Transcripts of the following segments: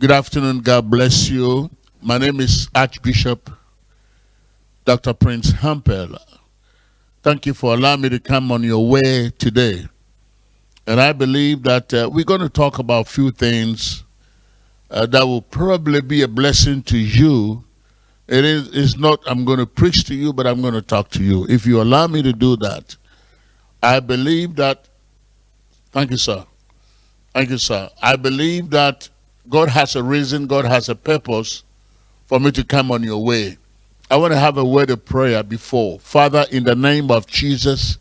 Good afternoon. God bless you. My name is Archbishop Dr. Prince Hampel. Thank you for allowing me to come on your way today. And I believe that uh, we're going to talk about a few things uh, that will probably be a blessing to you. It is it's not I'm going to preach to you, but I'm going to talk to you. If you allow me to do that, I believe that. Thank you, sir. Thank you, sir. I believe that God has a reason, God has a purpose for me to come on your way. I want to have a word of prayer before. Father, in the name of Jesus,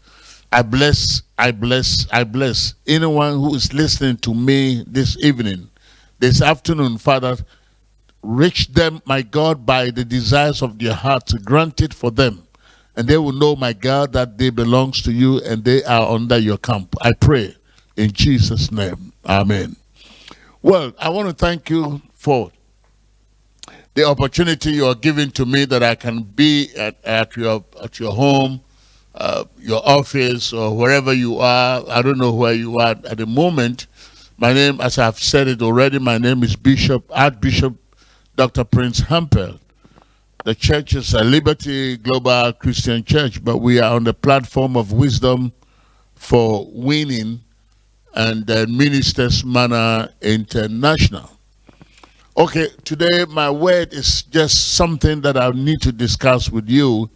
I bless, I bless, I bless anyone who is listening to me this evening, this afternoon, Father. Reach them, my God, by the desires of their hearts. Grant it for them. And they will know, my God, that they belongs to you and they are under your camp. I pray in Jesus' name. Amen. Well, I want to thank you for the opportunity you are giving to me that I can be at, at your at your home, uh, your office, or wherever you are. I don't know where you are at the moment. My name, as I've said it already, my name is Bishop Archbishop Dr. Prince Hampel. The church is a Liberty Global Christian Church, but we are on the platform of wisdom for winning and uh, Ministers Manor International. Okay, today my word is just something that I need to discuss with you.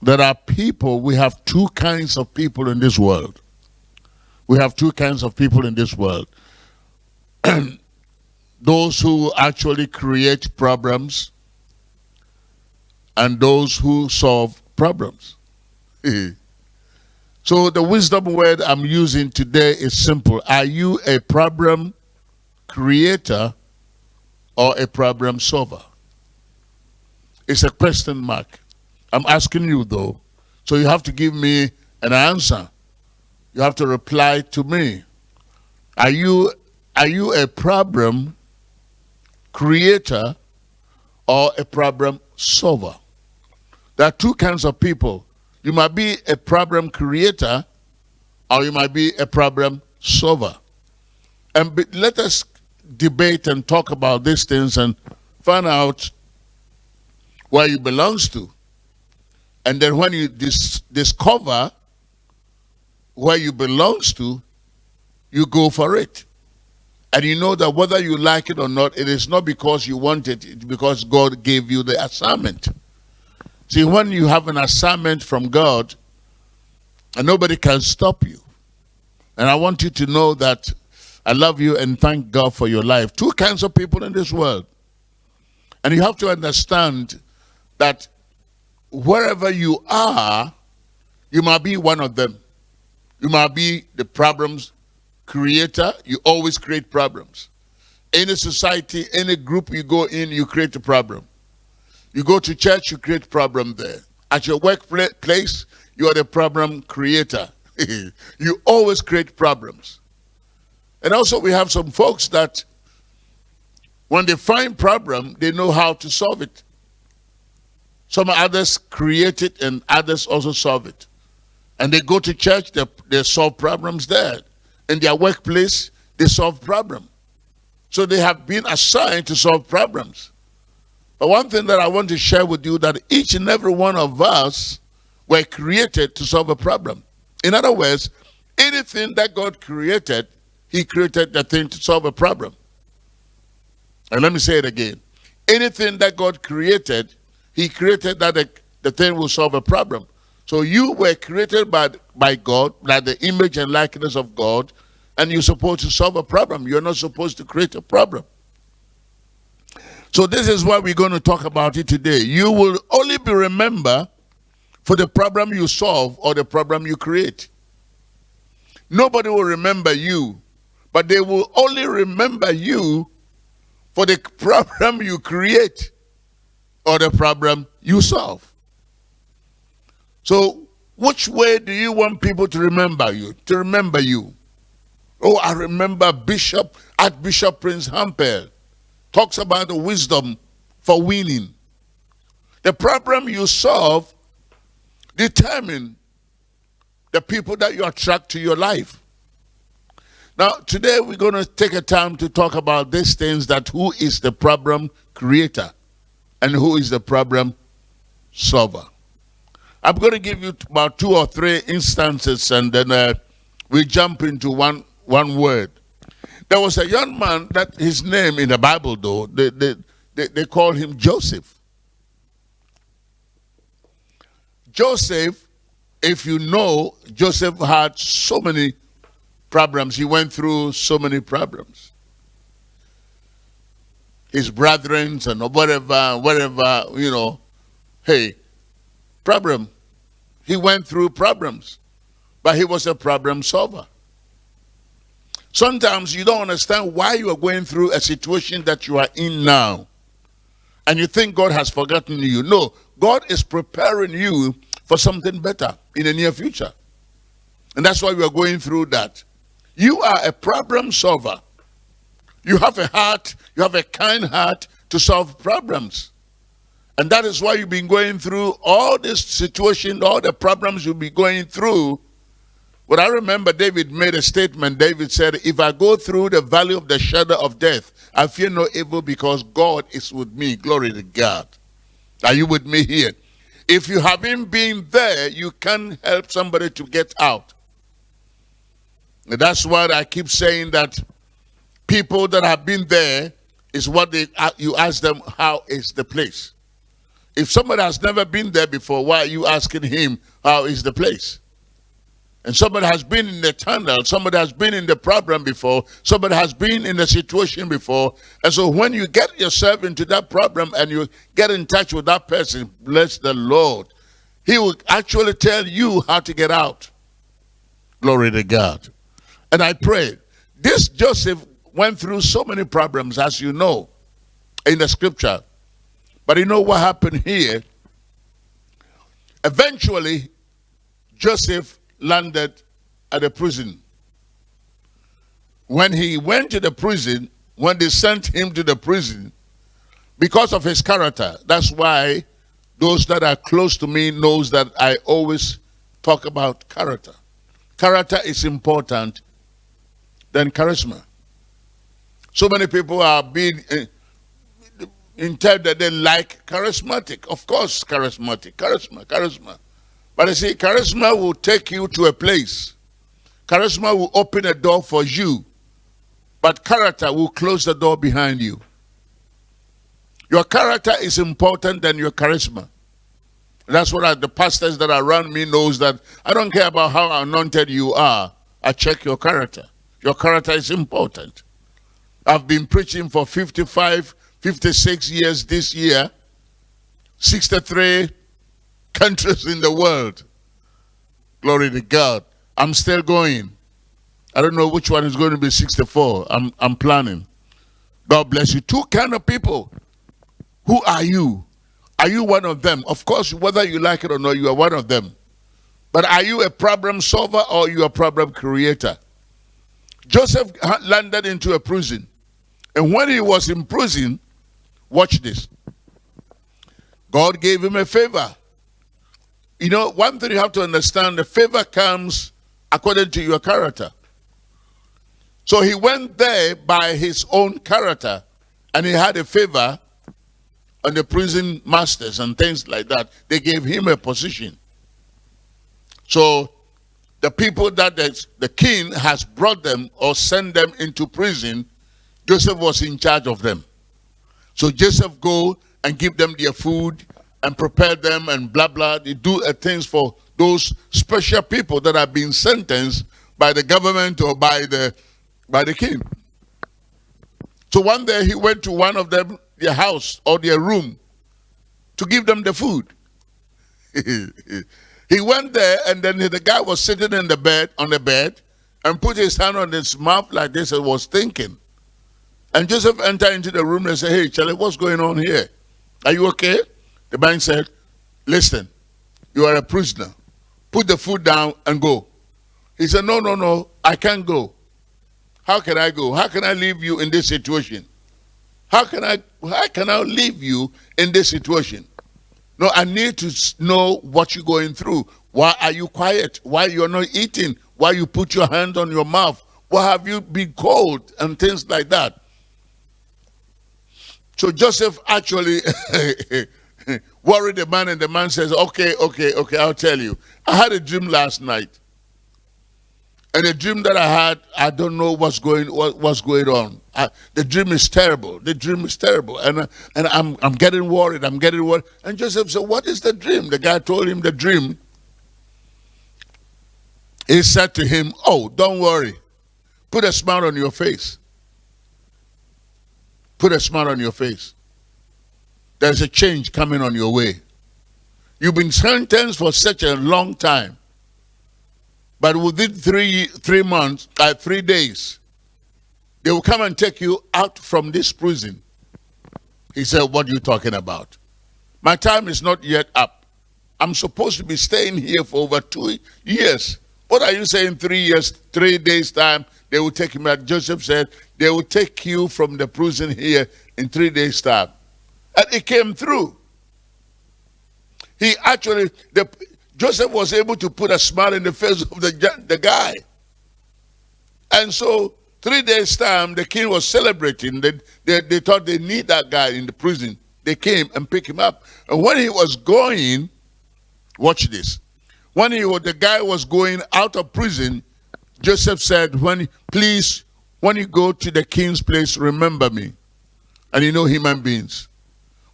There are people, we have two kinds of people in this world. We have two kinds of people in this world. those who actually create problems and those who solve problems. so the wisdom word I'm using today is simple. Are you a problem creator or a problem solver? It's a question mark. I'm asking you though. So you have to give me an answer. You have to reply to me. Are you are you a problem creator or a problem solver? There are two kinds of people. You might be a problem creator or you might be a problem solver. And be, let us debate and talk about these things and find out where you belongs to. And then when you dis discover where you belongs to, you go for it. And you know that whether you like it or not, it is not because you want it, it's because God gave you the assignment. See, when you have an assignment from God, and nobody can stop you. And I want you to know that I love you and thank God for your life. Two kinds of people in this world. And you have to understand that wherever you are, you might be one of them. You might be the problems creator. You always create problems. Any society, any group you go in, you create a problem. You go to church, you create problem there. At your workplace, you are the problem creator. you always create problems. And also we have some folks that when they find problem, they know how to solve it. Some others create it and others also solve it. And they go to church, they, they solve problems there. In their workplace, they solve problems. So they have been assigned to solve problems. But one thing that I want to share with you that each and every one of us were created to solve a problem. In other words, anything that God created he created the thing to solve a problem. And let me say it again. Anything that God created, he created that the, the thing will solve a problem. So you were created by, by God, by the image and likeness of God, and you're supposed to solve a problem. You're not supposed to create a problem. So this is what we're going to talk about it today. You will only be remembered for the problem you solve or the problem you create. Nobody will remember you but they will only remember you for the problem you create or the problem you solve. So, which way do you want people to remember you? To remember you? Oh, I remember Bishop, Archbishop Prince Hampel talks about the wisdom for winning. The problem you solve determine the people that you attract to your life. Now, today we're going to take a time to talk about these things that who is the problem creator and who is the problem solver. I'm going to give you about two or three instances and then uh, we jump into one, one word. There was a young man that his name in the Bible, though, they, they, they, they call him Joseph. Joseph, if you know, Joseph had so many problems. He went through so many problems. His brethren and whatever, whatever, you know, hey, problem. He went through problems, but he was a problem solver. Sometimes you don't understand why you are going through a situation that you are in now. And you think God has forgotten you. No, God is preparing you for something better in the near future. And that's why we are going through that. You are a problem solver. You have a heart, you have a kind heart to solve problems. And that is why you've been going through all this situation, all the problems you'll be going through. But I remember David made a statement. David said, If I go through the valley of the shadow of death, I fear no evil because God is with me. Glory to God. Are you with me here? If you haven't been there, you can't help somebody to get out. That's why I keep saying that people that have been there is what they uh, you ask them, how is the place? If somebody has never been there before, why are you asking him, how is the place? And somebody has been in the tunnel, somebody has been in the problem before, somebody has been in the situation before. And so when you get yourself into that problem and you get in touch with that person, bless the Lord, he will actually tell you how to get out. Glory to God. And I pray. This Joseph went through so many problems, as you know, in the scripture. But you know what happened here? Eventually, Joseph landed at a prison. When he went to the prison, when they sent him to the prison, because of his character, that's why those that are close to me knows that I always talk about character. Character is important than charisma. So many people are being uh, that they like charismatic. Of course, charismatic, charisma, charisma. But you see, charisma will take you to a place. Charisma will open a door for you. But character will close the door behind you. Your character is important than your charisma. That's what I, the pastors that are around me knows that I don't care about how anointed you are. I check your character. Your character is important. I've been preaching for 55, 56 years this year, 63 countries in the world. Glory to God. I'm still going. I don't know which one is going to be 64. I'm, I'm planning. God bless you. Two kind of people. Who are you? Are you one of them? Of course, whether you like it or not, you are one of them. But are you a problem solver or you a problem creator? Joseph landed into a prison. And when he was in prison, watch this. God gave him a favor. You know, one thing you have to understand, the favor comes according to your character. So he went there by his own character and he had a favor on the prison masters and things like that. They gave him a position. So the people that the, king has brought them or sent them into prison, Joseph was in charge of them. So Joseph go and give them their food and prepare them and blah, blah. They do things for those special people that have been sentenced by the government or by the, by the king. So one day he went to one of them, their house or their room to give them the food. He went there and then the guy was sitting in the bed, on the bed, and put his hand on his mouth like this and was thinking. And Joseph entered into the room and said, hey, Charlie, what's going on here? Are you okay? The man said, listen, you are a prisoner. Put the food down and go. He said, no, no, no, I can't go. How can I go? How can I leave you in this situation? How can I, how can I leave you in this situation? No, I need to know what you're going through. Why are you quiet? Why you're not eating? Why you put your hand on your mouth? Why have you been cold And things like that. So Joseph actually worried the man, and the man says, Okay, okay, okay, I'll tell you. I had a dream last night. And the dream that I had, I don't know what's going what, what's going on. I, the dream is terrible. The dream is terrible, and and I'm I'm getting worried. I'm getting worried. And Joseph said, "What is the dream?" The guy told him the dream. He said to him, "Oh, don't worry. Put a smile on your face. Put a smile on your face. There's a change coming on your way. You've been sentenced for such a long time." But within three three months, uh, three days, they will come and take you out from this prison. He said, What are you talking about? My time is not yet up. I'm supposed to be staying here for over two years. What are you saying? Three years, three days' time, they will take him out. Joseph said, They will take you from the prison here in three days' time. And it came through. He actually, the, Joseph was able to put a smile in the face of the, the guy. And so, three days' time, the king was celebrating. They, they, they thought they need that guy in the prison. They came and picked him up. And when he was going, watch this. When he the guy was going out of prison, Joseph said, "When please, when you go to the king's place, remember me." And you know human beings.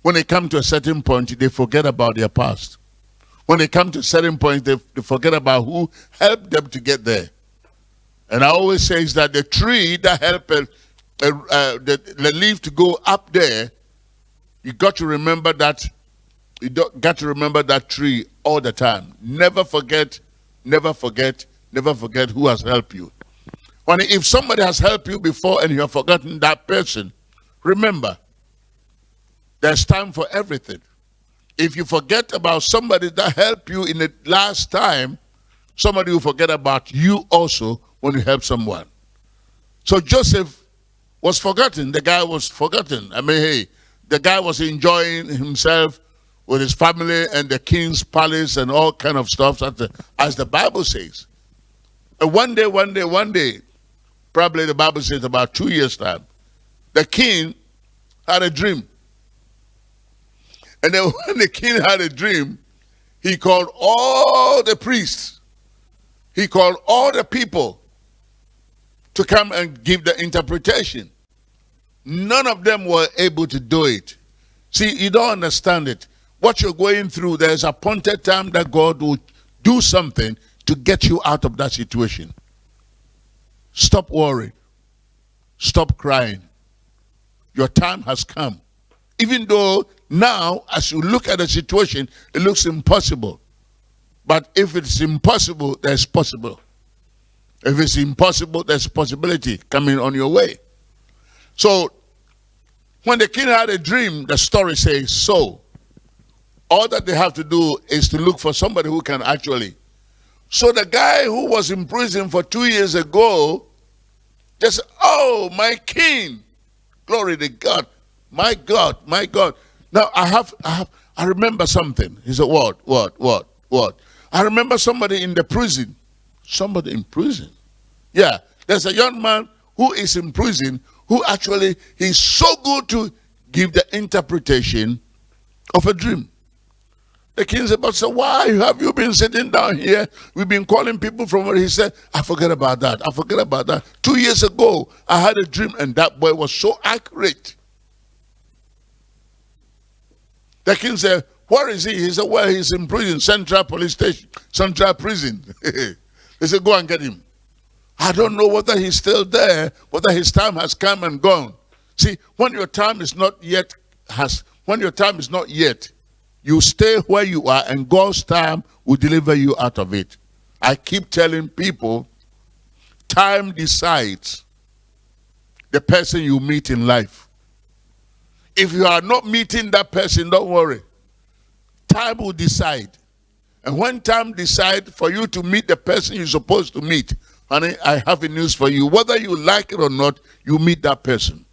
When they come to a certain point, they forget about their past. When they come to certain points, they, they forget about who helped them to get there. And I always say is that the tree that helped uh, uh, the, the leaf to go up there, you got to remember that. You got to remember that tree all the time. Never forget, never forget, never forget who has helped you. When if somebody has helped you before and you have forgotten that person, remember, there's time for everything if you forget about somebody that helped you in the last time, somebody will forget about you also when you help someone. So Joseph was forgotten. The guy was forgotten. I mean, hey, the guy was enjoying himself with his family and the king's palace and all kind of stuff, as the, as the Bible says. And one day, one day, one day, probably the Bible says about two years' time, the king had a dream. And then when the king had a dream, he called all the priests, he called all the people to come and give the interpretation. None of them were able to do it. See, you don't understand it. What you're going through, there's a appointed time that God will do something to get you out of that situation. Stop worrying. Stop crying. Your time has come. Even though now, as you look at the situation, it looks impossible. But if it's impossible, there's possible. If it's impossible, there's possibility coming on your way. So, when the king had a dream, the story says so. All that they have to do is to look for somebody who can actually. So the guy who was in prison for two years ago just, oh, my king. Glory to God. My God, my God. Now I have, I have, I remember something. He said, what, what, what, what? I remember somebody in the prison. Somebody in prison. Yeah, there's a young man who is in prison who actually, he's so good to give the interpretation of a dream. The king said, but so why have you been sitting down here? We've been calling people from where he said, I forget about that. I forget about that. Two years ago, I had a dream and that boy was so accurate. The king said, Where is he? He said, Well, he's in prison, Central Police Station, Central Prison. they said, Go and get him. I don't know whether he's still there, whether his time has come and gone. See, when your time is not yet has when your time is not yet, you stay where you are and God's time will deliver you out of it. I keep telling people, time decides the person you meet in life. If you are not meeting that person, don't worry. Time will decide. And when time decides for you to meet the person you're supposed to meet, honey, I have a news for you. Whether you like it or not, you meet that person.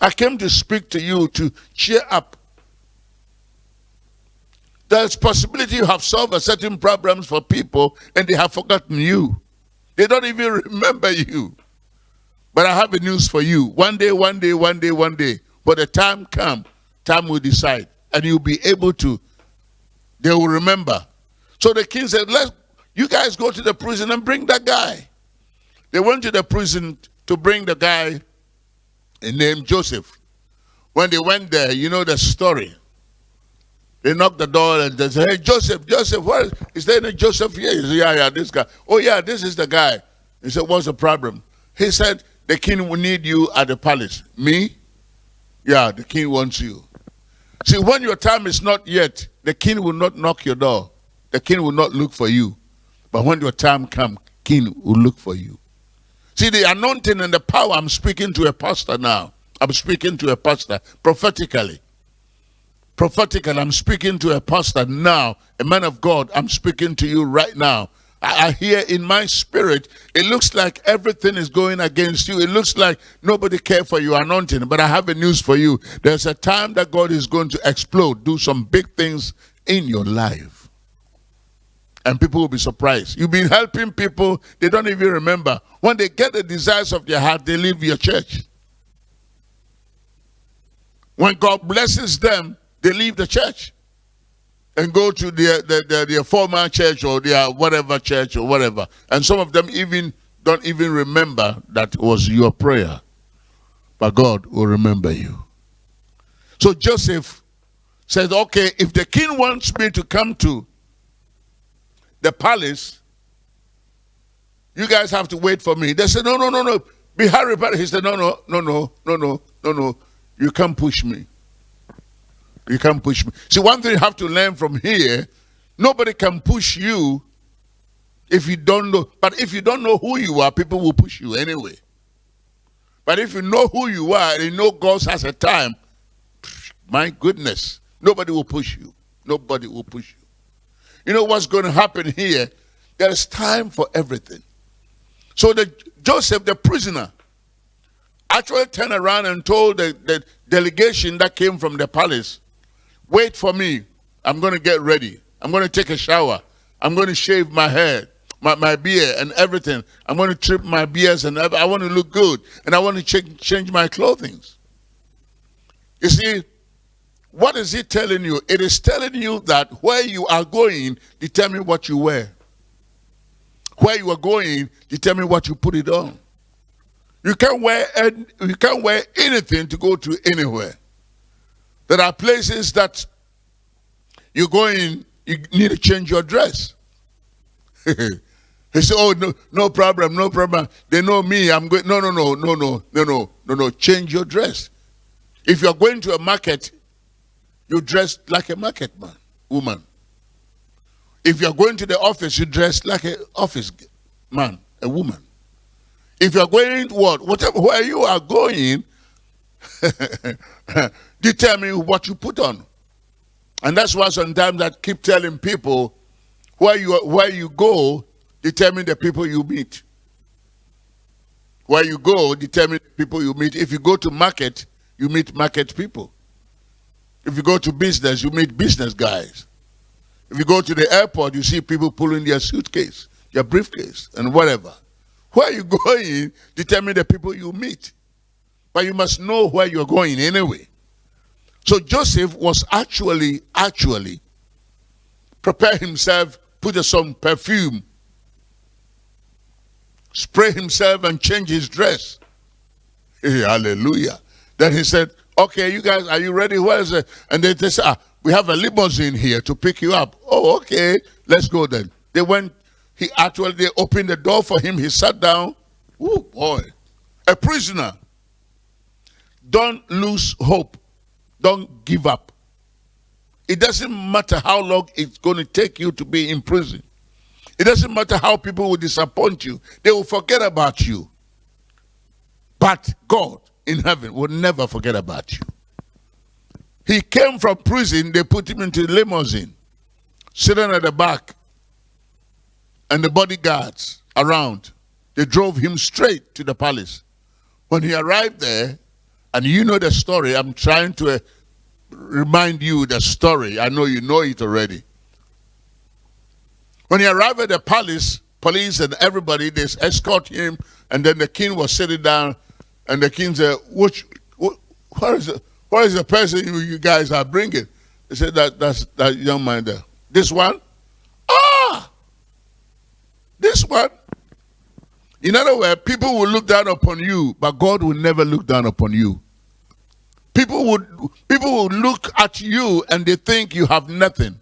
I came to speak to you to cheer up. There's possibility you have solved certain problems for people and they have forgotten you. They don't even remember you. But I have a news for you. One day, one day, one day, one day. But the time come, time will decide. And you'll be able to, they will remember. So the king said, let you guys go to the prison and bring that guy. They went to the prison to bring the guy named Joseph. When they went there, you know the story. They knocked the door and they said, Hey, Joseph, Joseph, what is, is there any Joseph here? He said, Yeah, yeah, this guy. Oh, yeah, this is the guy. He said, What's the problem? He said, The king will need you at the palace. Me? Yeah, the king wants you. See, when your time is not yet, the king will not knock your door. The king will not look for you. But when your time comes, king will look for you. See, the anointing and the power, I'm speaking to a pastor now. I'm speaking to a pastor prophetically. Prophetically, I'm speaking to a pastor now, a man of God. I'm speaking to you right now. I, hear in my spirit, it looks like everything is going against you. It looks like nobody cares for your anointing. But I have a news for you. There's a time that God is going to explode, do some big things in your life and people will be surprised. You've been helping people, they don't even remember. When they get the desires of their heart, they leave your church. When God blesses them, they leave the church and go to their, their, their, their former church or their whatever church or whatever. And some of them even don't even remember that was your prayer. But God will remember you. So Joseph said, okay, if the king wants me to come to the palace, you guys have to wait for me. They said, no, no, no, no. Be hurry, but he said, no, no, no, no, no, no, no, no. You can't push me. You can't push me. See, one thing you have to learn from here, nobody can push you if you don't know. But if you don't know who you are, people will push you anyway. But if you know who you are and you know God has a time, my goodness, nobody will push you. Nobody will push you. You know what's going to happen here? There is time for everything. So the Joseph, the prisoner, actually turned around and told the, the delegation that came from the palace, wait for me. I'm going to get ready. I'm going to take a shower. I'm going to shave my hair, my, my beard and everything. I'm going to trim my beards and I want to look good. And I want to change, change my clothing. You see, what is it telling you? It is telling you that where you are going determine what you wear. Where you are going determine what you put it on. You can't wear you can't wear anything to go to anywhere. There are places that you're going, you need to change your dress. He said, "Oh no, no problem, no problem. They know me. I'm going. No, no, no, no, no, no, no, no, no. Change your dress. If you're going to a market, you dress like a market man, woman. If you're going to the office, you dress like an office man, a woman. If you're going to what, whatever, where you are going, determine what you put on. And that's why sometimes I keep telling people, where you, where you go, determine the people you meet. Where you go, determine the people you meet. If you go to market, you meet market people. If you go to business, you meet business guys. If you go to the airport, you see people pulling their suitcase, their briefcase, and whatever. Where you going determine the people you meet. But you must know where you're going anyway. So Joseph was actually, actually, prepare himself, put some perfume, spray himself and change his dress. Hey, hallelujah. Then he said, Okay, you guys, are you ready? Where is it? And they, they said, ah, we have a limousine here to pick you up. Oh, okay, let's go then. They went, he actually, they opened the door for him. He sat down. Oh, boy. A prisoner. Don't lose hope. Don't give up. It doesn't matter how long it's going to take you to be in prison. It doesn't matter how people will disappoint you. They will forget about you. But God in heaven will never forget about you. He came from prison, they put him into the limousine, sitting at the back, and the bodyguards around. They drove him straight to the palace. When he arrived there, and you know the story, I'm trying to uh, remind you the story. I know you know it already. When he arrived at the palace, police and everybody, they escort him, and then the king was sitting down, and the king said, Which, wh- where is the, where is the person you, you guys are bringing? They said, that, That's that young man there. This one? Ah! This one? In other words, people will look down upon you, but God will never look down upon you. People would people would look at you and they think you have nothing.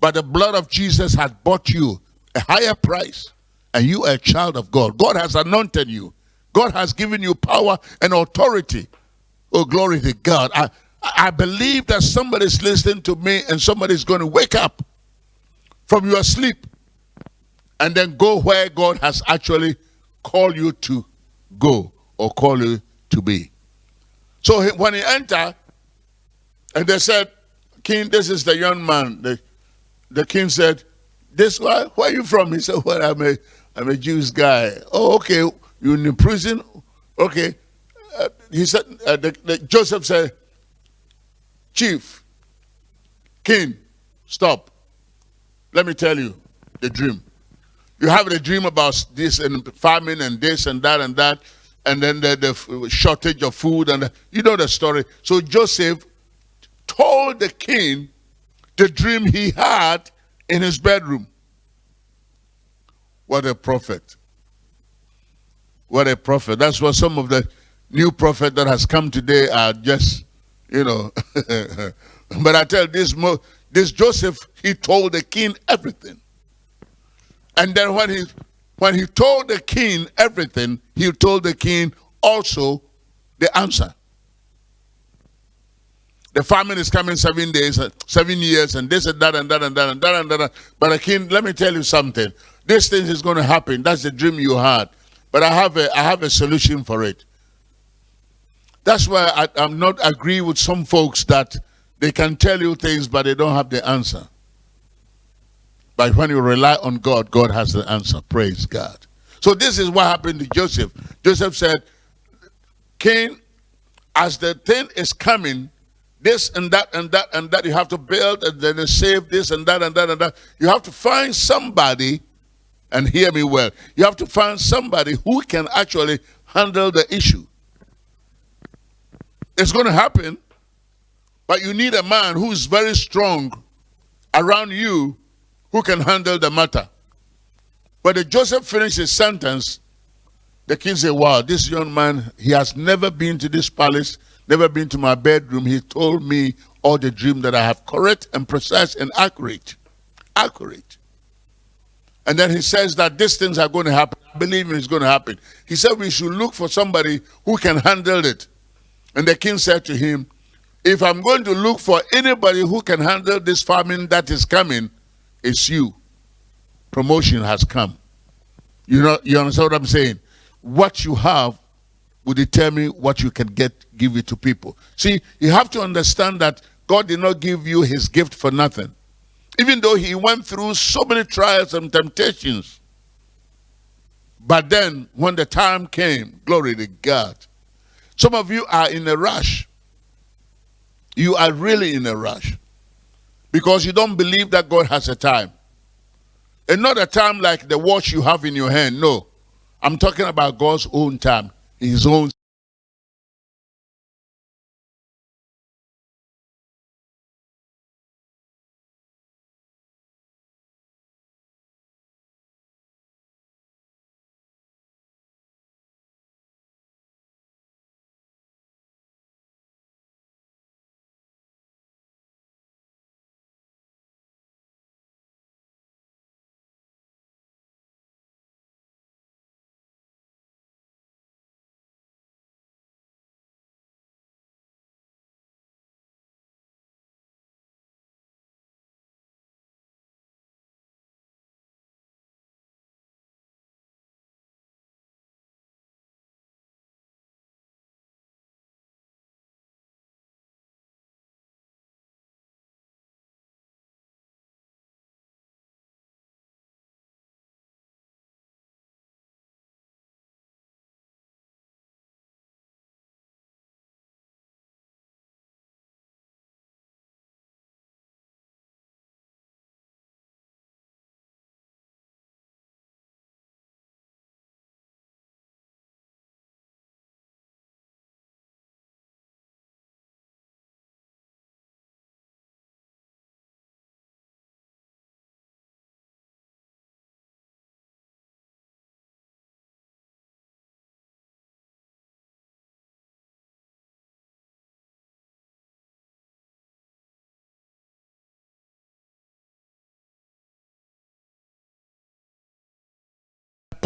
But the blood of Jesus has bought you a higher price, and you are a child of God. God has anointed you. God has given you power and authority. Oh, glory to God. I, I believe that somebody's listening to me and somebody's going to wake up from your sleep and then go where God has actually called you to go or call you to be. So he, when he entered, and they said, King, this is the young man. The, the king said, this guy, where are you from? He said, Well, I'm a I'm a Jewish guy. Oh, okay. You in the prison? Okay. Uh, he said, uh, the, the, Joseph said, Chief, King, stop. Let me tell you the dream. You have a dream about this and famine and this and that and that, and then the, the shortage of food and the, you know the story. So Joseph told the king the dream he had in his bedroom. What a prophet. What a prophet. That's what some of the new prophet that has come today are just, you know. but I tell this, this Joseph, he told the king everything. And then when he, when he told the king everything, he told the king also the answer. The famine is coming seven days, seven years, and this and that and that and that and that and that. But the king, let me tell you something. This thing is going to happen. That's the dream you had. But I have a, I have a solution for it. That's why I, I'm not agree with some folks that they can tell you things, but they don't have the answer. But when you rely on God, God has the answer. Praise God. So this is what happened to Joseph. Joseph said, King, as the thing is coming, this and that and that and that, you have to build and then save this and that and that and that. You have to find somebody, and hear me well, you have to find somebody who can actually handle the issue. It's going to happen, but you need a man who is very strong around you who can handle the matter. But if Joseph finished his sentence, the king said, wow, this young man, he has never been to this palace, never been to my bedroom. He told me all the dream that I have correct and precise and accurate. Accurate. And then he says that these things are going to happen. I believe it's going to happen. He said we should look for somebody who can handle it. And the king said to him, if I'm going to look for anybody who can handle this famine that is coming, it's you. Promotion has come. You know, you understand what I'm saying? What you have will determine what you can get, give it to people. See, you have to understand that God did not give you his gift for nothing. Even though he went through so many trials and temptations. But then, when the time came, glory to God, some of you are in a rush. You are really in a rush because you don't believe that God has a time. And not a time like the watch you have in your hand. No. I'm talking about God's own time, his own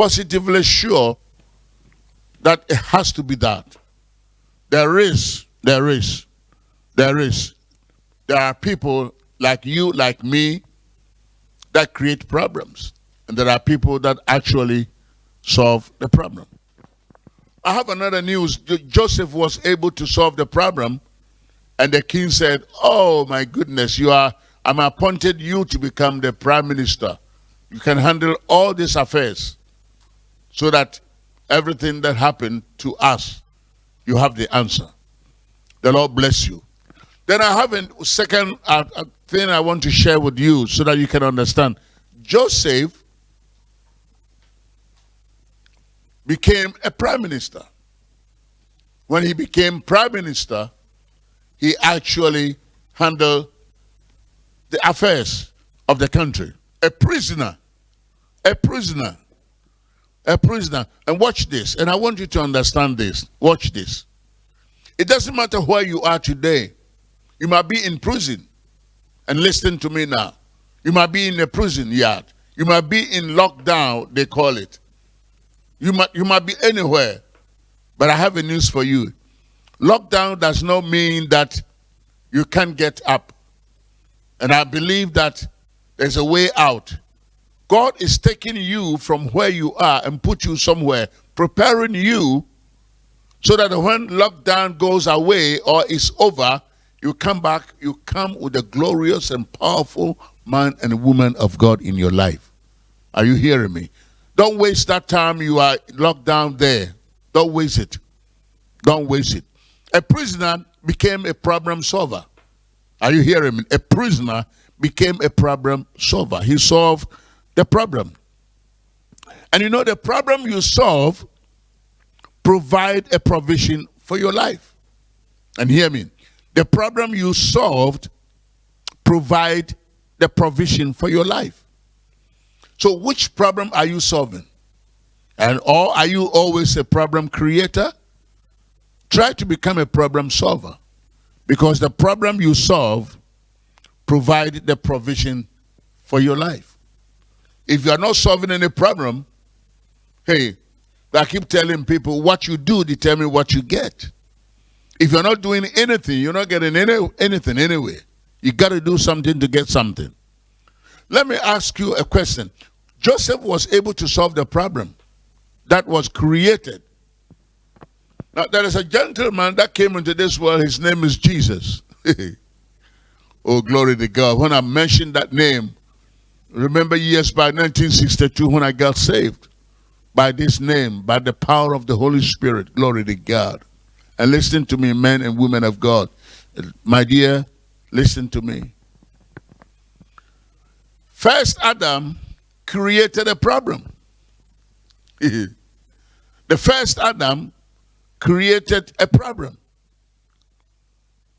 positively sure that it has to be that. There is, there is, there is. There are people like you, like me, that create problems. And there are people that actually solve the problem. I have another news. Joseph was able to solve the problem. And the king said, oh my goodness, you are, I'm appointed you to become the prime minister. You can handle all these affairs so that everything that happened to us, you have the answer. The Lord bless you. Then I have a second uh, uh, thing I want to share with you so that you can understand. Joseph became a prime minister. When he became prime minister, he actually handled the affairs of the country. A prisoner, a prisoner, a prisoner. And watch this, and I want you to understand this. Watch this. It doesn't matter where you are today. You might be in prison. And listen to me now. You might be in a prison yard. You might be in lockdown, they call it. You might, you might be anywhere. But I have a news for you. Lockdown does not mean that you can't get up. And I believe that there's a way out. God is taking you from where you are and put you somewhere, preparing you so that when lockdown goes away or is over, you come back, you come with a glorious and powerful man and woman of God in your life. Are you hearing me? Don't waste that time you are locked down there. Don't waste it. Don't waste it. A prisoner became a problem solver. Are you hearing me? A prisoner became a problem solver. He solved the problem. And you know, the problem you solve provide a provision for your life. And hear me. The problem you solved provide the provision for your life. So which problem are you solving? And or are you always a problem creator? Try to become a problem solver. Because the problem you solve provide the provision for your life. If you are not solving any problem, hey, I keep telling people what you do determine what you get. If you're not doing anything, you're not getting any, anything anyway. You got to do something to get something. Let me ask you a question. Joseph was able to solve the problem that was created. Now, there is a gentleman that came into this world. His name is Jesus. oh, glory to God. When I mention that name, remember years by 1962 when I got saved by this name, by the power of the Holy Spirit. Glory to God. And listen to me, men and women of God. My dear, listen to me. First Adam created a problem. the first Adam created a problem.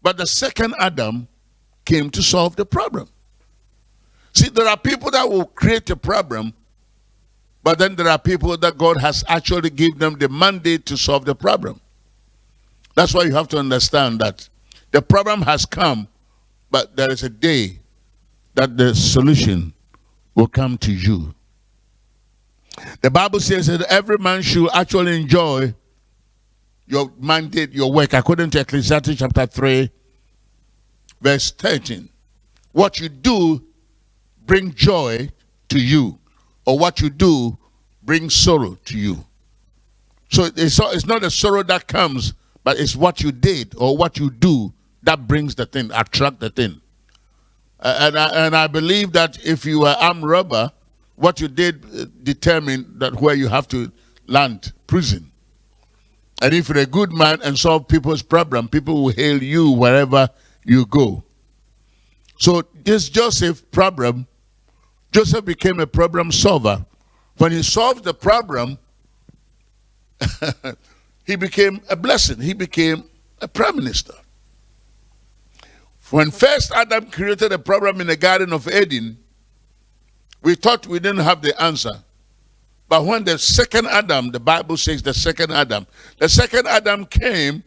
But the second Adam came to solve the problem. See, there are people that will create a problem, but then there are people that God has actually given them the mandate to solve the problem. That's why you have to understand that the problem has come, but there is a day that the solution will come to you. The Bible says that every man should actually enjoy your mandate, your work, according to Ecclesiastes chapter 3, verse 13. What you do bring joy to you, or what you do brings sorrow to you. So it's, it's not a sorrow that comes but it's what you did or what you do that brings the thing, attract the thing. Uh, and, I, and I believe that if you are armed robber, what you did uh, determine that where you have to land, prison. And if you're a good man and solve people's problem, people will hail you wherever you go. So this Joseph problem, Joseph became a problem solver. When he solved the problem, he became a blessing. He became a prime minister. When first Adam created a problem in the Garden of Eden, we thought we didn't have the answer. But when the second Adam, the Bible says the second Adam, the second Adam came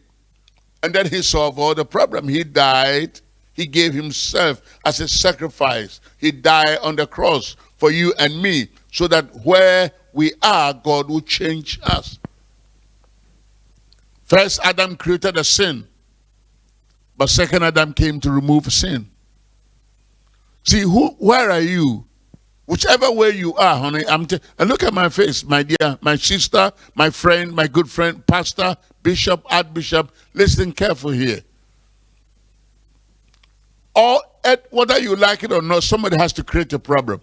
and then he solved all the problem. He died. He gave himself as a sacrifice. He died on the cross for you and me so that where we are, God will change us. First, Adam created a sin, but second Adam came to remove sin. See, who, where are you? Whichever way you are, honey, I'm and look at my face, my dear, my sister, my friend, my good friend, pastor, bishop, archbishop. Listen careful here. Or whether you like it or not, somebody has to create a problem.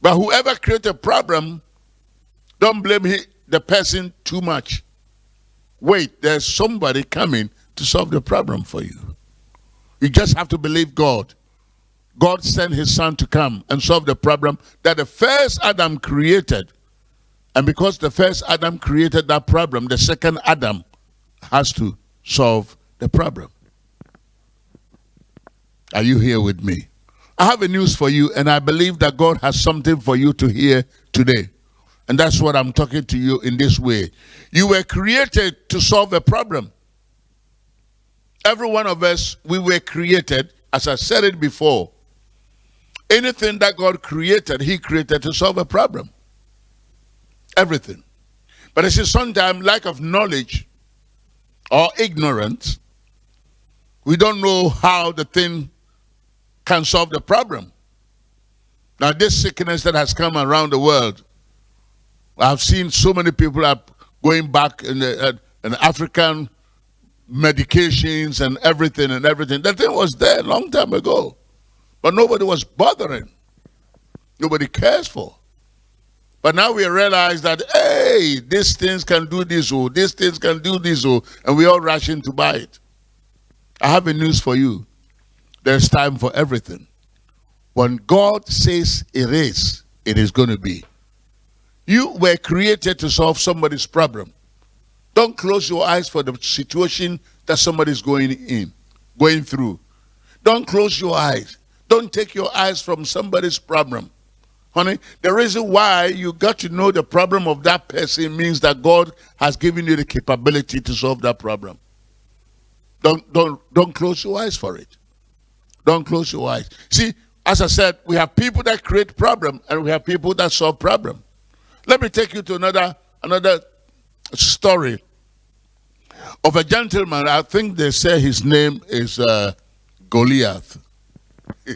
But whoever creates a problem, don't blame he, the person too much. Wait, there's somebody coming to solve the problem for you. You just have to believe God. God sent his son to come and solve the problem that the first Adam created. And because the first Adam created that problem, the second Adam has to solve the problem. Are you here with me? I have a news for you, and I believe that God has something for you to hear today. And that's what I'm talking to you in this way. You were created to solve a problem. Every one of us, we were created, as I said it before. Anything that God created, He created to solve a problem. Everything. But I see sometimes lack of knowledge or ignorance, we don't know how the thing can solve the problem. Now, this sickness that has come around the world, I've seen so many people are going back in, the, uh, in African medications and everything and everything. That thing was there a long time ago. But nobody was bothering. Nobody cares for. But now we realize that, hey, these things can do this, or oh, these things can do this, or, oh, and we all rush in to buy it. I have a news for you. There's time for everything. When God says it is, it is going to be. You were created to solve somebody's problem. Don't close your eyes for the situation that somebody's going in, going through. Don't close your eyes. Don't take your eyes from somebody's problem. Honey, the reason why you got to know the problem of that person means that God has given you the capability to solve that problem. Don't, don't, don't close your eyes for it. Don't close your eyes. See, as I said, we have people that create problem and we have people that solve problem. Let me take you to another another story of a gentleman. I think they say his name is uh, Goliath.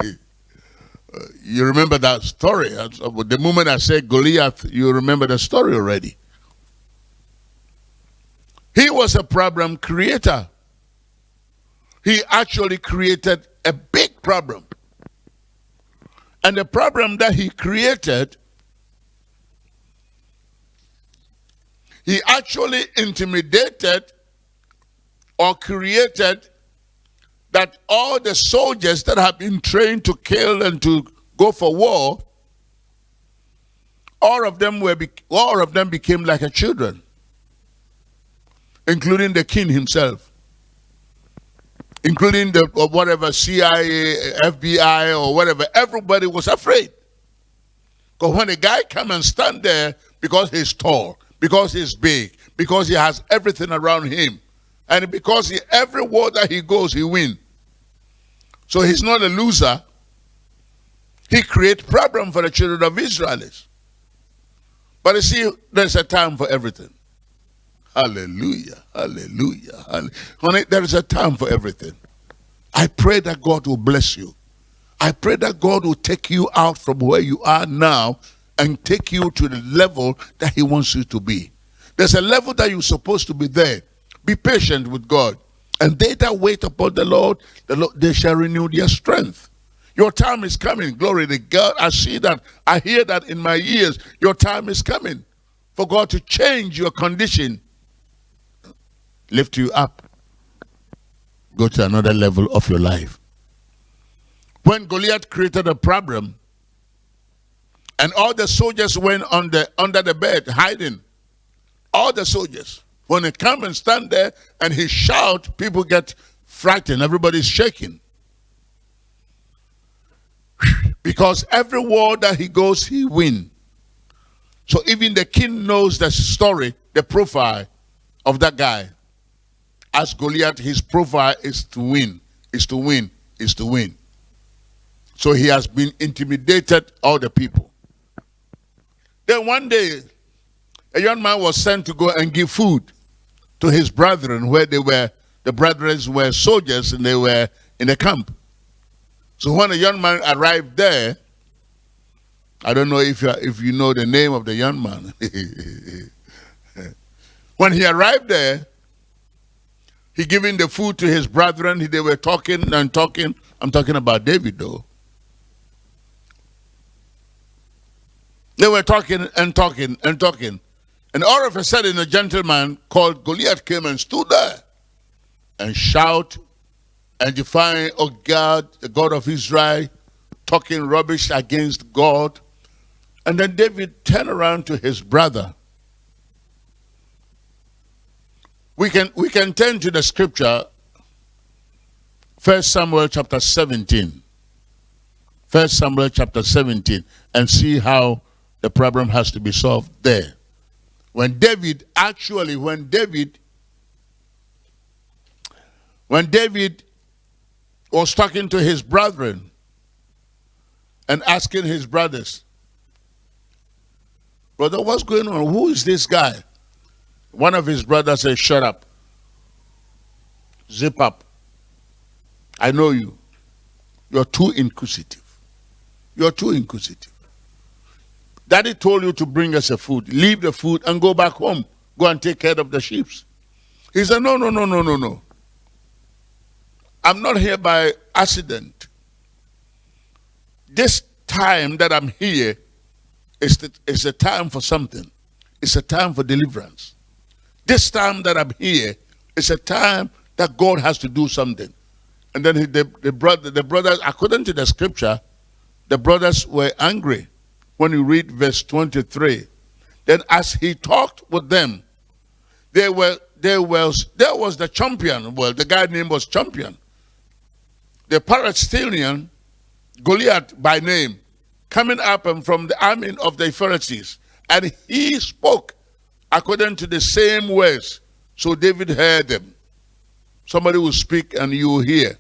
you remember that story. The moment I say Goliath, you remember the story already. He was a problem creator. He actually created a big problem. And the problem that he created, he actually intimidated or created that all the soldiers that have been trained to kill and to go for war, all of them were all of them became like a children, including the king himself including the or whatever CIA, FBI, or whatever, everybody was afraid. Because when a guy come and stand there because he's tall, because he's big, because he has everything around him, and because he, every war that he goes, he win. So he's not a loser. He create problem for the children of Israelis. But you see, there's a time for everything. Hallelujah. Hallelujah. Honey, there is a time for everything. I pray that God will bless you. I pray that God will take you out from where you are now and take you to the level that he wants you to be. There's a level that you're supposed to be there. Be patient with God. And they that wait upon the Lord, the Lord, they shall renew their strength. Your time is coming. Glory to God. I see that. I hear that in my ears. Your time is coming for God to change your condition lift you up, go to another level of your life. When Goliath created a problem, and all the soldiers went on the, under the bed hiding, all the soldiers, when they come and stand there and he shout, people get frightened, everybody's shaking. Because every war that he goes, he win. So even the king knows the story, the profile of that guy. As Goliath, his profile is to win, is to win, is to win. So he has been intimidated all the people. Then one day, a young man was sent to go and give food to his brethren where they were, the brethren were soldiers and they were in the camp. So when a young man arrived there, I don't know if you, if you know the name of the young man. when he arrived there, he giving the food to his brethren. They were talking and talking. I'm talking about David though. They were talking and talking and talking. And all of a sudden, a gentleman called Goliath came and stood there and shout and defying, oh God, the God of Israel, talking rubbish against God. And then David turned around to his brother. We can, we can turn to the scripture, First Samuel chapter 17. First Samuel chapter 17, and see how the problem has to be solved there. When David, actually, when David, when David was talking to his brethren and asking his brothers, Brother, what's going on? Who is this guy? One of his brothers said, Shut up. Zip up. I know you. You're too inquisitive. You're too inquisitive. Daddy told you to bring us a food. Leave the food and go back home. Go and take care of the sheep. He said, No, no, no, no, no, no. I'm not here by accident. This time that I'm here is, the, is a time for something. It's a time for deliverance. This time that I'm here is a time that God has to do something. And then he, the, the, brother, the brothers, according to the scripture, the brothers were angry when you read verse 23. Then as he talked with them, there were there was there was the champion. Well, the guy name was champion. The Palestinian Goliath by name, coming up and from the army of the Pharisees, and he spoke according to the same words. So David heard them. Somebody will speak and you will hear.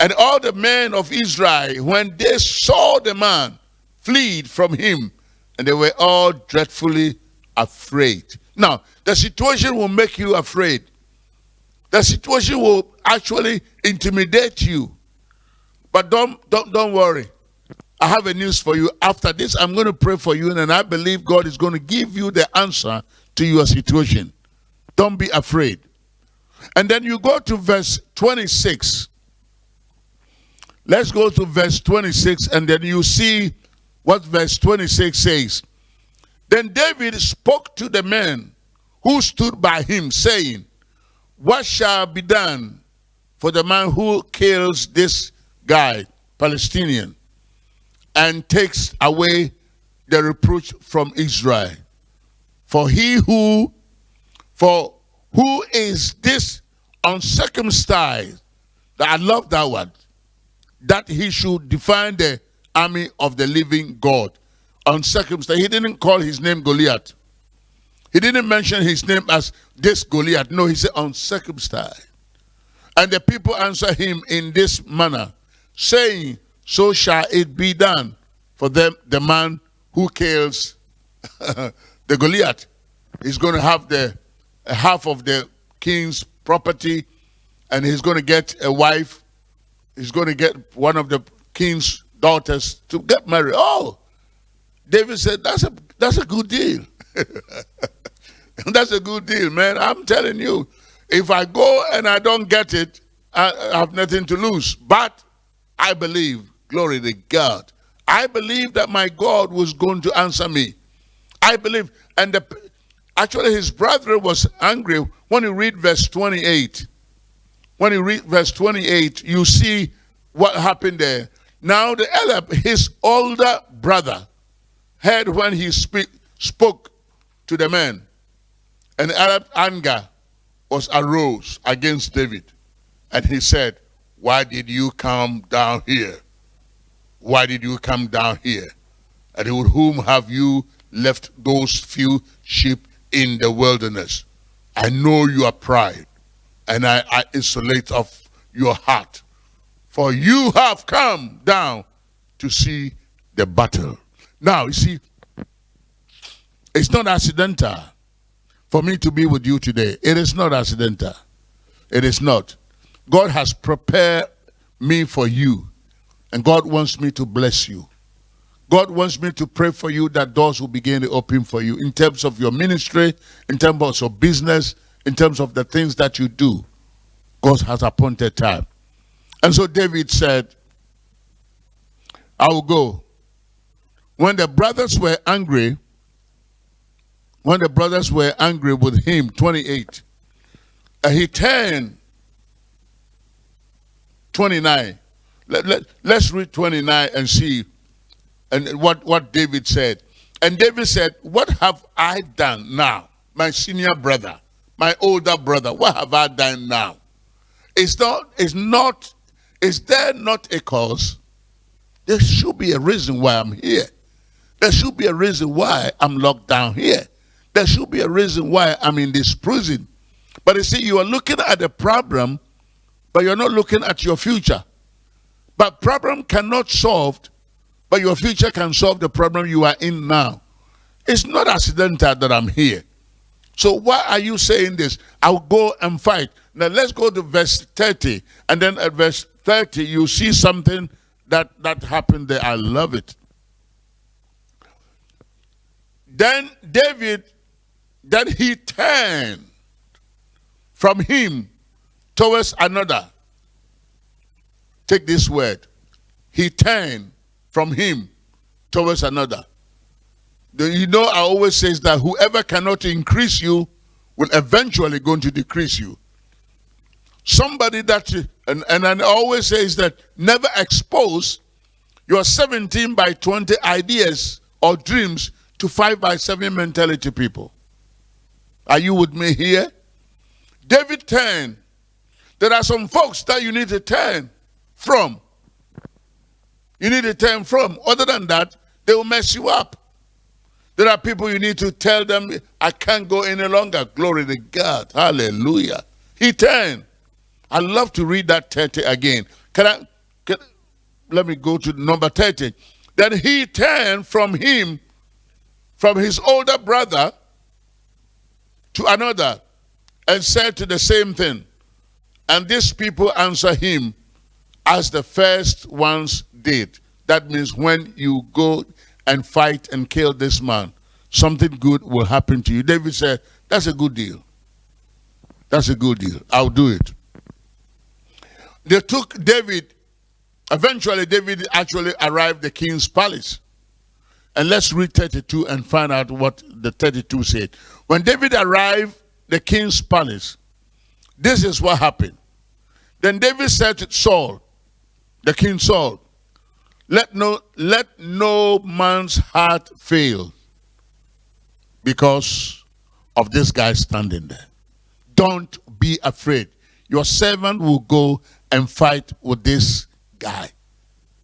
And all the men of Israel, when they saw the man, fled from him, and they were all dreadfully afraid. Now, the situation will make you afraid. The situation will actually intimidate you. But don't, don't, don't worry. I have a news for you. After this, I'm going to pray for you, and I believe God is going to give you the answer to your situation. Don't be afraid. And then you go to verse 26. Let's go to verse 26, and then you see what verse 26 says. Then David spoke to the men who stood by him, saying, What shall be done for the man who kills this guy, Palestinian, and takes away the reproach from Israel? For he who, for who is this uncircumcised, that I love that word, that he should define the army of the living God. Uncircumcised. He didn't call his name Goliath. He didn't mention his name as this Goliath. No, he said uncircumcised. And the people answer him in this manner, saying, So shall it be done for them, the man who kills the Goliath. He's going to have the half of the king's property, and he's going to get a wife. He's going to get one of the king's daughters to get married. Oh, David said, that's a, that's a good deal. that's a good deal, man. I'm telling you, if I go and I don't get it, I have nothing to lose. But I believe, glory to God, I believe that my God was going to answer me. I believe, and the, actually his brother was angry. When you read verse 28, when you read verse 28, you see what happened there. Now the elder, his older brother, heard when he speak, spoke to the man, and Arab anger was arose against David. And he said, Why did you come down here? Why did you come down here? And with whom have you left those few sheep in the wilderness? I know your pride, and I, I insulate of your heart for you have come down to see the battle. Now, you see, It's not accidental for me to be with you today. It is not accidental. It is not. God has prepared me for you, and God wants me to bless you. God wants me to pray for you that doors will begin to open for you in terms of your ministry, in terms of your business, in terms of the things that you do. God has appointed time. And so David said, I will go. When the brothers were angry, when the brothers were angry with him, 28, uh, he turned 29. Let, let, let's read 29 and see and what, what David said. And David said, What have I done now? My senior brother, my older brother, what have I done now? Is not, is not, is there not a cause? There should be a reason why I'm here. There should be a reason why I'm locked down here. There should be a reason why I'm in this prison. But you see, you are looking at the problem, but you're not looking at your future. But problem cannot solved, but your future can solve the problem you are in now. It's not accidental that I'm here. So why are you saying this? I'll go and fight. Now let's go to verse 30. And then at verse 30, you see something that, that happened there. I love it. Then David, then he turned from him towards another. Take this word. He turned from him towards another. You know, I always say that whoever cannot increase you will eventually going to decrease you. Somebody that, and, and I always say is that never expose your 17 by 20 ideas or dreams to 5 by 7 mentality people. Are you with me here? David 10. There are some folks that you need to turn from you need to turn from. Other than that, they will mess you up. There are people you need to tell them, I can't go any longer. Glory to God. Hallelujah. He turned. I love to read that 30 again. Can I, can, let me go to number 30. Then he turned from him, from his older brother, to another, and said to the same thing. And these people answer him, as the first ones did. That means when you go and fight and kill this man, something good will happen to you. David said, that's a good deal. That's a good deal. I'll do it. They took David, eventually David actually arrived the king's palace. And let's read 32 and find out what the 32 said. When David arrived the king's palace, this is what happened. Then David said to Saul, the king Saul, let no, let no man's heart fail because of this guy standing there. Don't be afraid. Your servant will go and fight with this guy.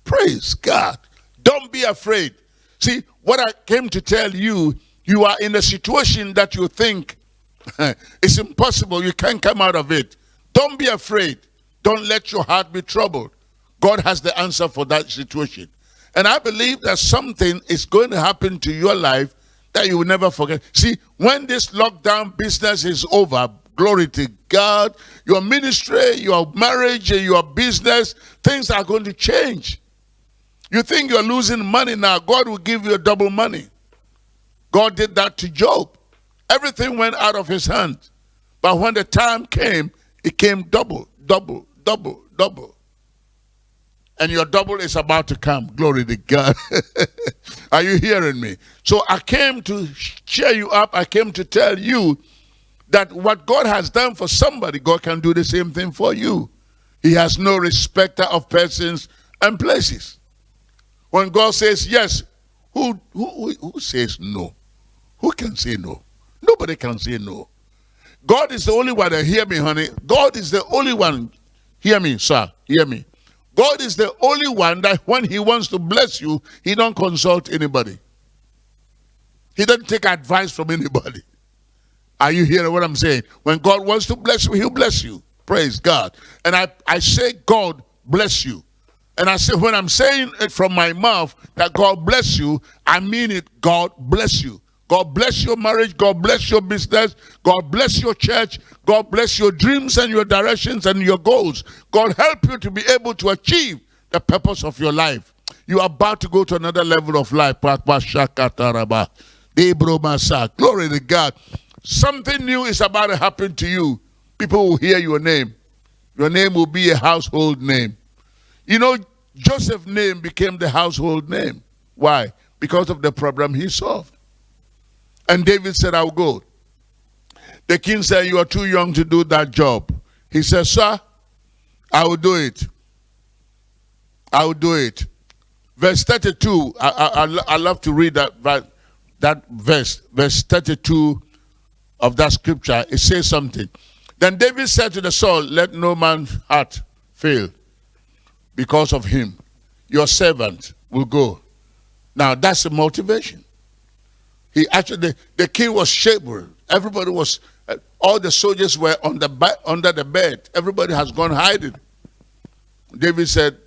Praise God. Don't be afraid. See, what I came to tell you, you are in a situation that you think it's impossible. You can't come out of it. Don't be afraid. Don't let your heart be troubled. God has the answer for that situation. And I believe that something is going to happen to your life that you will never forget. See, when this lockdown business is over, glory to God, your ministry, your marriage, your business, things are going to change. You think you're losing money now, God will give you double money. God did that to Job. Everything went out of his hand. But when the time came, it came double, double, double, double and your double is about to come. Glory to God. Are you hearing me? So I came to cheer you up. I came to tell you that what God has done for somebody, God can do the same thing for you. He has no respecter of persons and places. When God says yes, who, who, who says no? Who can say no? Nobody can say no. God is the only one that hear me, honey. God is the only one. Hear me, sir. Hear me. God is the only one that when he wants to bless you, he don't consult anybody. He doesn't take advice from anybody. Are you hearing what I'm saying? When God wants to bless you, he'll bless you. Praise God. And I, I say, God bless you. And I say, when I'm saying it from my mouth that God bless you, I mean it, God bless you. God bless your marriage. God bless your business. God bless your church. God bless your dreams and your directions and your goals. God help you to be able to achieve the purpose of your life. You are about to go to another level of life. Glory to God. Something new is about to happen to you. People will hear your name. Your name will be a household name. You know, Joseph's name became the household name. Why? Because of the problem he solved. And David said, I'll go. The king said, You are too young to do that job. He said, Sir, I will do it. I will do it. Verse 32, I, I, I love to read that, that, that verse, verse 32 of that scripture. It says something. Then David said to the Saul, Let no man's heart fail because of him. Your servant will go. Now that's the motivation. He actually, the, the king was shaken. Everybody was, uh, all the soldiers were on the under the bed. Everybody has gone hiding. David said,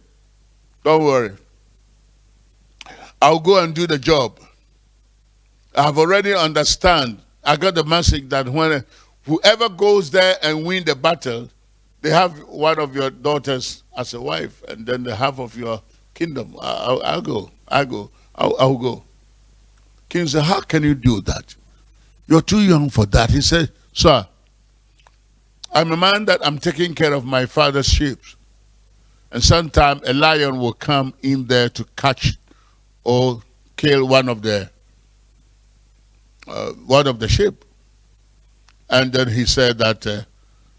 Don't worry. I'll go and do the job. I've already understand. I got the message that when whoever goes there and win the battle, they have one of your daughters as a wife, and then the half of your kingdom. I'll, I'll go. I'll go. I'll, I'll go. King said, How can you do that? You're too young for that. He said, Sir, I'm a man that I'm taking care of my father's sheep. And sometime a lion will come in there to catch or kill one of the uh, one of the sheep. And then he said that uh,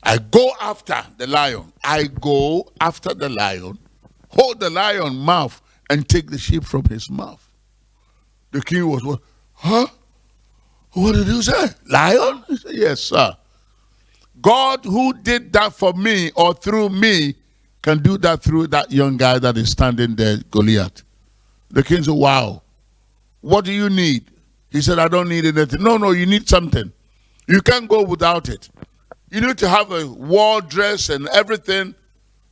I go after the lion. I go after the lion, hold the lion mouth and take the sheep from his mouth. The king was, what? Huh? What did you say? Lion? He said, yes, sir. God who did that for me or through me can do that through that young guy that is standing there, Goliath. The king said, wow. What do you need? He said, I don't need anything. No, no, you need something. You can't go without it. You need to have a war dress and everything.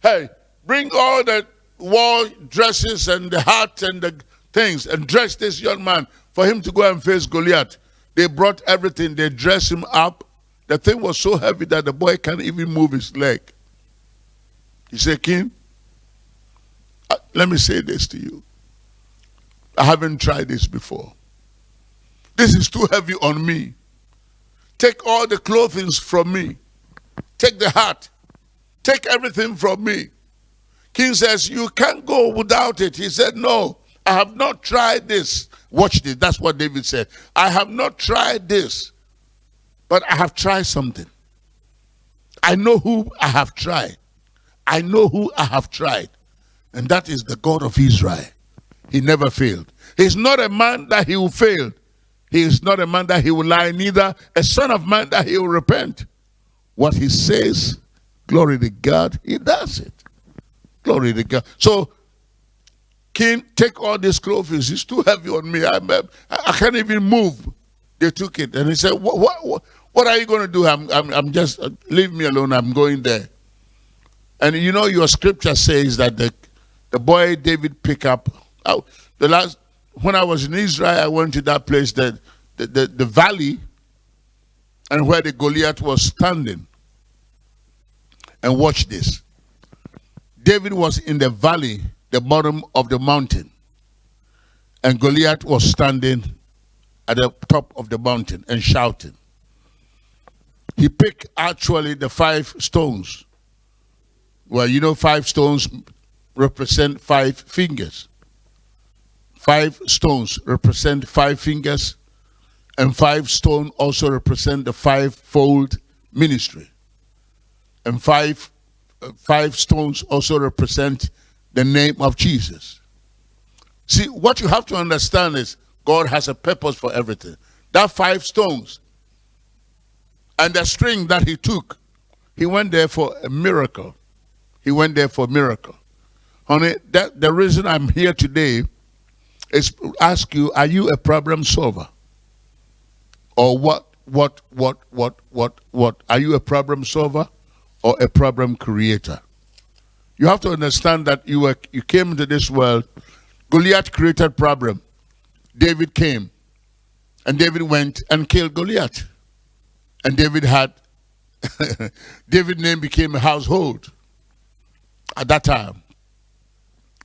Hey, bring all the war dresses and the hat and the things and dress this young man for him to go and face Goliath. They brought everything. They dressed him up. The thing was so heavy that the boy can't even move his leg. He said, King, uh, let me say this to you. I haven't tried this before. This is too heavy on me. Take all the clothing from me. Take the hat. Take everything from me. King says, You can't go without it. He said, No. I have not tried this. Watch this. That's what David said. I have not tried this, but I have tried something. I know who I have tried. I know who I have tried. And that is the God of Israel. He never failed. He's not a man that he will fail. He is not a man that he will lie, neither a son of man that he will repent. What he says, glory to God, he does it. Glory to God. So King, take all these clothes. It's too heavy on me. I'm, I can't even move. They took it. And he said, what, what, what are you going to do? I'm, I'm, I'm just, uh, leave me alone. I'm going there. And you know, your scripture says that the, the boy David pick up, oh, the last, when I was in Israel, I went to that place, that the, the, the valley, and where the Goliath was standing. And watch this. David was in the valley the bottom of the mountain. And Goliath was standing at the top of the mountain and shouting. He picked actually the five stones. Well, you know, five stones represent five fingers. Five stones represent five fingers, and five stone also represent the five-fold ministry. And five, uh, five stones also represent the name of Jesus. See, what you have to understand is God has a purpose for everything. That five stones and the string that he took, he went there for a miracle. He went there for a miracle. Honey, that the reason I'm here today is ask you, are you a problem solver? Or what, what, what, what, what, what? Are you a problem solver or a problem creator? You have to understand that you were you came into this world. Goliath created problem. David came And David went and killed Goliath. And David had, David's name became a household at that time.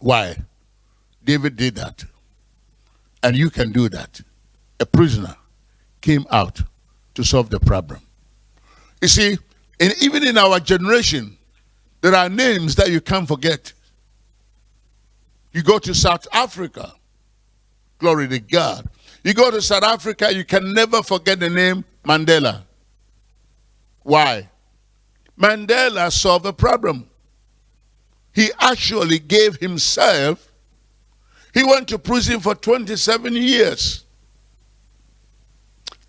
Why? David did that. And you can do that. A prisoner came out to solve the problem. You see, in, even in our generation, there are names that you can't forget. You go to South Africa, glory to God. You go to South Africa, you can never forget the name Mandela. Why? Mandela solved a problem. He actually gave himself, he went to prison for 27 years.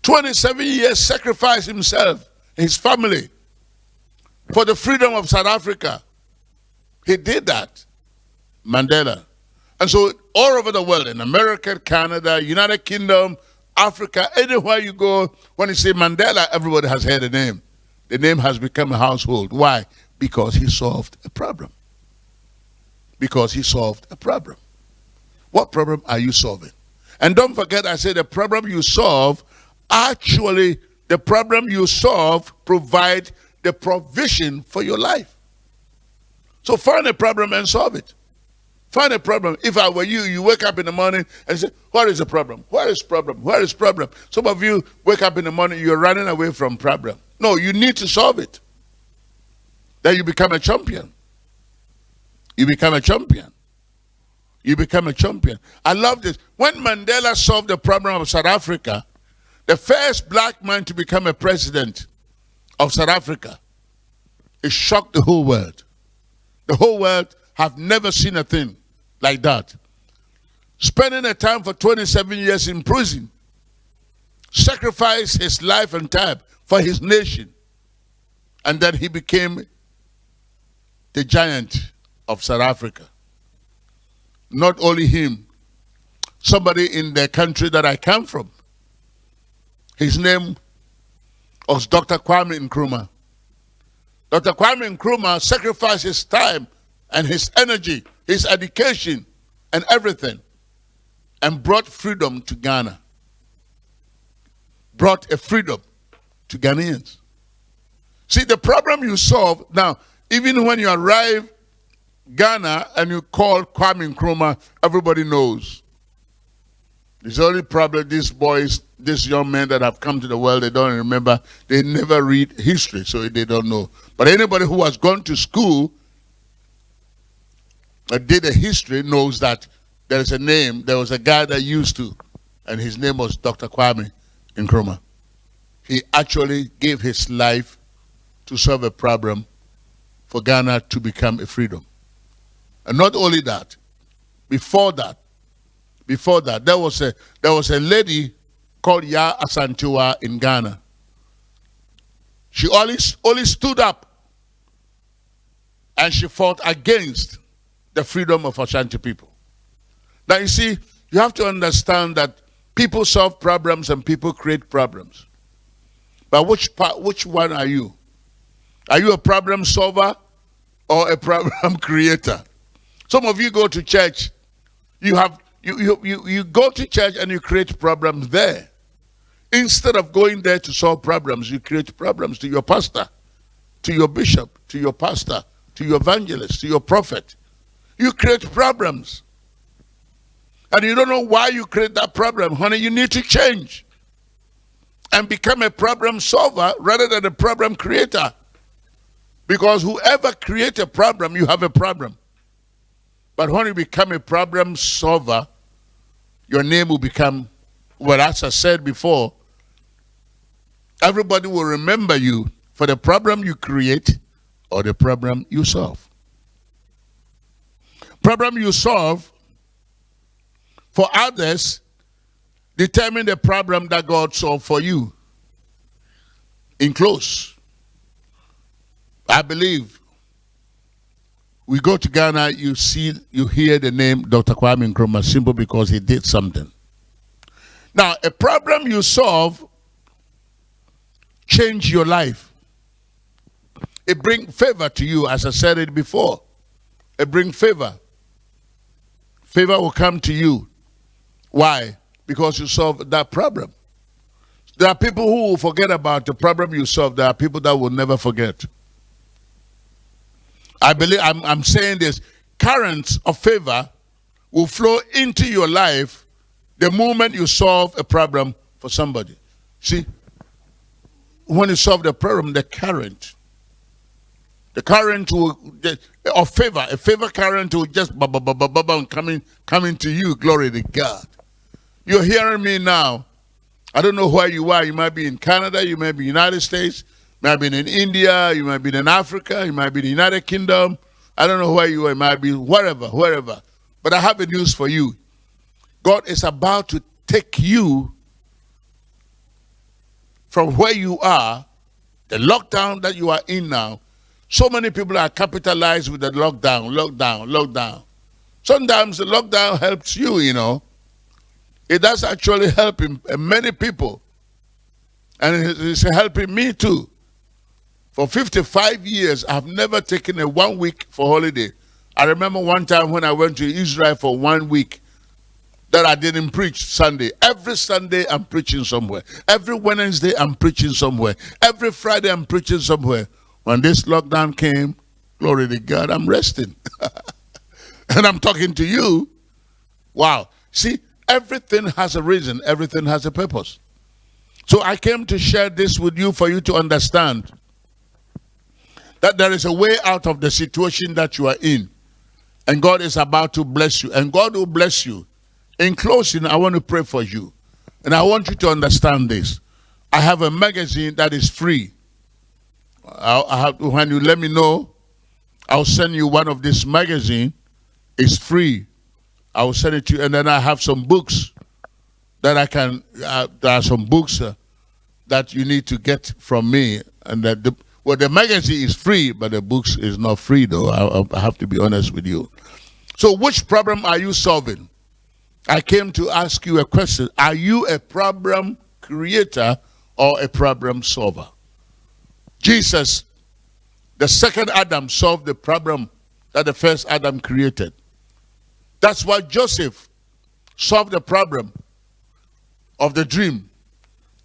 27 years sacrificed himself, his family, for the freedom of South Africa. He did that. Mandela. And so all over the world, in America, Canada, United Kingdom, Africa, anywhere you go, when you say Mandela, everybody has heard the name. The name has become a household. Why? Because he solved a problem. Because he solved a problem. What problem are you solving? And don't forget, I said the problem you solve, actually, the problem you solve provide the provision for your life. So find a problem and solve it. Find a problem. If I were you, you wake up in the morning and say, what is the problem? Where is problem? Where is problem? Some of you wake up in the morning, you're running away from problem. No, you need to solve it. Then you become a champion. You become a champion. You become a champion. I love this. When Mandela solved the problem of South Africa, the first black man to become a president of South Africa, it shocked the whole world. The whole world have never seen a thing like that. Spending a time for 27 years in prison, sacrificed his life and time for his nation. And then he became the giant of South Africa. Not only him, somebody in the country that I come from. His name was Dr. Kwame Nkrumah. Dr. Kwame Nkrumah sacrificed his time and his energy his education, and everything, and brought freedom to Ghana. Brought a freedom to Ghanaians. See, the problem you solve, now, even when you arrive Ghana and you call Kwame Nkrumah, everybody knows. The only problem these boys, these young men that have come to the world, they don't remember. They never read history, so they don't know. But anybody who has gone to school that did a history knows that there is a name, there was a guy that used to, and his name was Dr. Kwame Nkrumah. He actually gave his life to solve a problem for Ghana to become a freedom. And not only that, before that, before that, there was a there was a lady called Yaa Asantewaa in Ghana. She only, only stood up and she fought against the freedom of Ashanti people. Now, you see, you have to understand that people solve problems and people create problems. But which, part, which one are you? Are you a problem solver or a problem creator? Some of you go to church, you have you, you, you, you go to church and you create problems there. Instead of going there to solve problems, you create problems to your pastor, to your bishop, to your pastor, to your evangelist, to your prophet. You create problems. And you don't know why you create that problem. Honey, you need to change and become a problem solver rather than a problem creator. Because whoever creates a problem, you have a problem. But when you become a problem solver, your name will become, well, as I said before, everybody will remember you for the problem you create or the problem you solve problem you solve for others determine the problem that God solved for you. In close, I believe we go to Ghana, you see, you hear the name Dr. Kwame Nkrumah simple because he did something. Now, a problem you solve change your life. It bring favor to you, as I said it before. It bring favor. Favor will come to you. Why? Because you solve that problem. There are people who will forget about the problem you solve. There are people that will never forget. I believe I'm, I'm saying this currents of favor will flow into your life the moment you solve a problem for somebody. See, when you solve the problem, the current, the current will of favor, a favor current will just bubble, bubble, bubble, coming, coming to you. Glory to God. You're hearing me now. I don't know where you are. You might be in Canada, you might be United States, you might be in India, you might be in Africa, you might be in the United Kingdom. I don't know where you are. You might be wherever, wherever. But I have a news for you. God is about to take you from where you are, the lockdown that you are in now. So many people are capitalized with the lockdown, lockdown, lockdown. Sometimes the lockdown helps you, you know. It does actually help many people. And it's helping me too. For 55 years, I've never taken a one week for holiday. I remember one time when I went to Israel for one week that I didn't preach Sunday. Every Sunday I'm preaching somewhere. Every Wednesday I'm preaching somewhere. Every Friday I'm preaching somewhere. When this lockdown came, glory to God, I'm resting. and I'm talking to you. Wow. See, everything has a reason. Everything has a purpose. So I came to share this with you for you to understand that there is a way out of the situation that you are in. And God is about to bless you. And God will bless you. In closing, I want to pray for you. And I want you to understand this. I have a magazine that is free. I have, when you let me know, I'll send you one of this magazine. It's free. I will send it to you. And then I have some books that I can, uh, there are some books uh, that you need to get from me. And that the, well, the magazine is free, but the books is not free, though. I, I have to be honest with you. So, which problem are you solving? I came to ask you a question. Are you a problem creator or a problem solver? Jesus, the second Adam, solved the problem that the first Adam created. That's why Joseph solved the problem of the dream.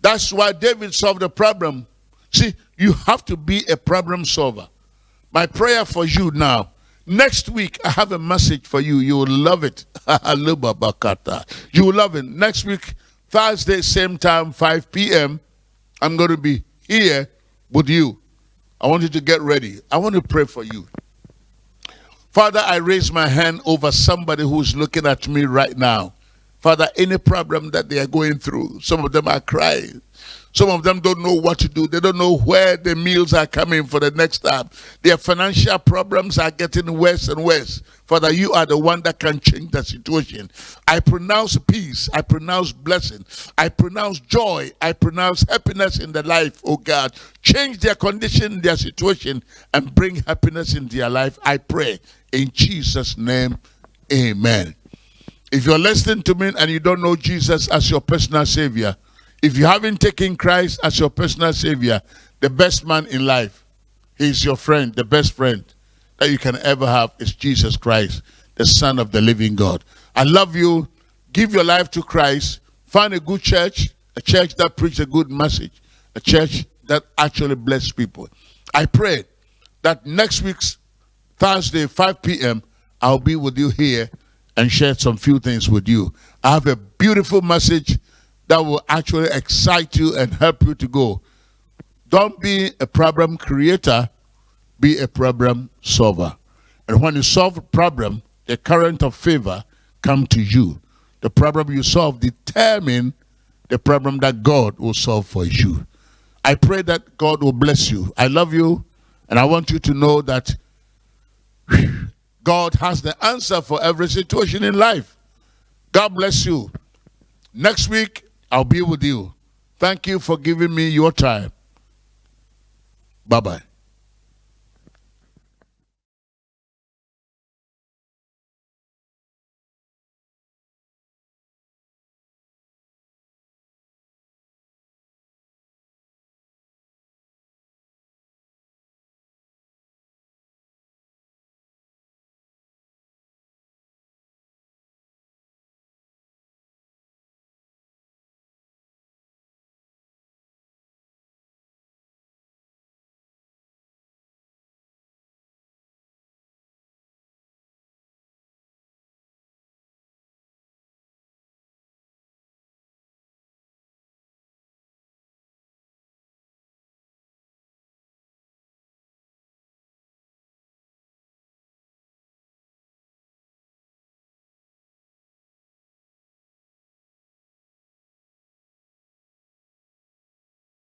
That's why David solved the problem. See, you have to be a problem solver. My prayer for you now, next week I have a message for you. You will love it. you will love it. Next week, Thursday, same time, 5 p.m., I'm going to be here with you. I want you to get ready. I want to pray for you. Father, I raise my hand over somebody who's looking at me right now. Father, any problem that they are going through, some of them are crying. Some of them don't know what to do. They don't know where the meals are coming for the next time. Their financial problems are getting worse and worse. Father, you are the one that can change the situation. I pronounce peace. I pronounce blessing. I pronounce joy. I pronounce happiness in the life, oh God. Change their condition, their situation, and bring happiness in their life. I pray in Jesus' name. Amen. If you're listening to me and you don't know Jesus as your personal savior, if you haven't taken Christ as your personal savior, the best man in life, he's your friend, the best friend that you can ever have is Jesus Christ, the Son of the living God. I love you. Give your life to Christ. Find a good church, a church that preaches a good message, a church that actually bless people. I pray that next week's Thursday, 5 p.m., I'll be with you here and share some few things with you. I have a beautiful message that will actually excite you and help you to go. Don't be a problem creator, be a problem solver. And when you solve a problem, the current of favor come to you. The problem you solve determine the problem that God will solve for you. I pray that God will bless you. I love you, and I want you to know that God has the answer for every situation in life. God bless you. Next week, I'll be with you. Thank you for giving me your time. Bye bye.